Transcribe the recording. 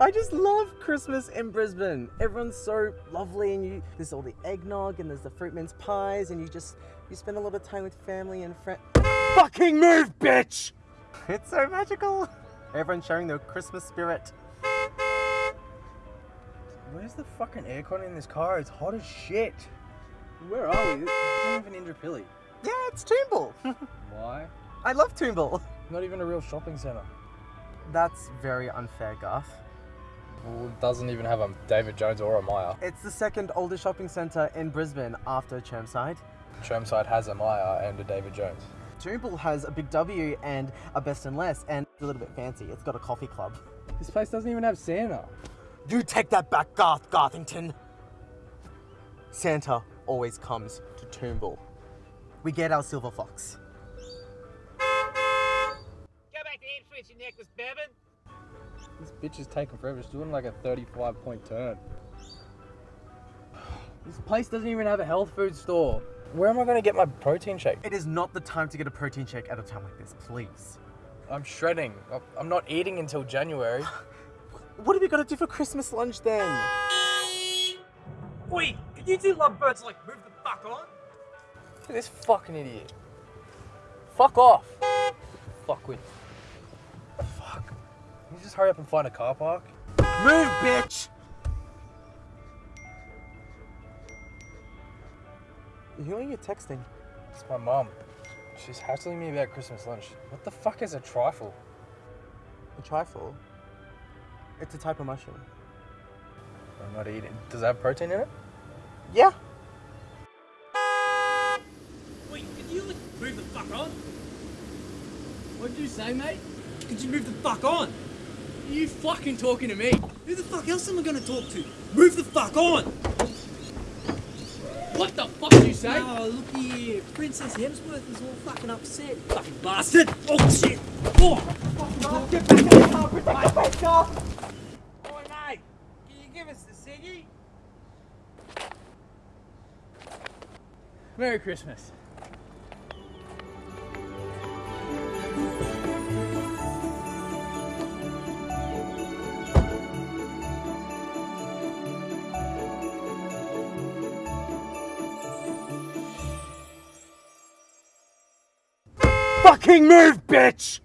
I just love Christmas in Brisbane. Everyone's so lovely and you there's all the eggnog and there's the fruit mince pies and you just you spend a lot of time with family and friends. Fucking move, bitch! It's so magical. Everyone's showing their Christmas spirit. Where's the fucking aircon in this car? It's hot as shit. Where are we? It's not even Indooroopilly. Yeah, it's Toombul. Why? I love Toombul. Not even a real shopping centre. That's very unfair, Garth. Well, it doesn't even have a David Jones or a Myer. It's the second oldest shopping centre in Brisbane after Chermside. Chermside has a Myer and a David Jones. Toombul has a Big W and a Best and Less and a little bit fancy. It's got a coffee club. This place doesn't even have Santa. You take that back, Garth Garthington. Santa always comes to Toombul. We get our silver fox. Go back to Ipswich, you necklace Bevan. This bitch is taking forever. She's doing like a 35 point turn. This place doesn't even have a health food store. Where am I going to get my protein shake? It is not the time to get a protein shake at a time like this, please. I'm shredding. I'm not eating until January. What have we got to do for Christmas lunch then? Oi, can you two lovebirds like move the fuck on? Look at this fucking idiot. Fuck off. Fuck with. Fuck. Can you just hurry up and find a car park? Move, bitch! Who are you texting? It's my mum. She's hassling me about Christmas lunch. What the fuck is a trifle? A trifle? It's a type of mushroom. I'm not eating. Does it have protein in it? Yeah. Wait, can you like move the fuck on? What'd you say, mate? Could you move the fuck on? Are you fucking talking to me? Who the fuck else am I gonna talk to? Move the fuck on! What the fuck did you say? Oh, look here. Princess Hemsworth is all fucking upset. Fucking bastard! Oh, shit! Oh! Get back in the car! Protect the face, Garth! Oi, mate! Can you give us the ciggy? Merry Christmas. Fucking move, bitch!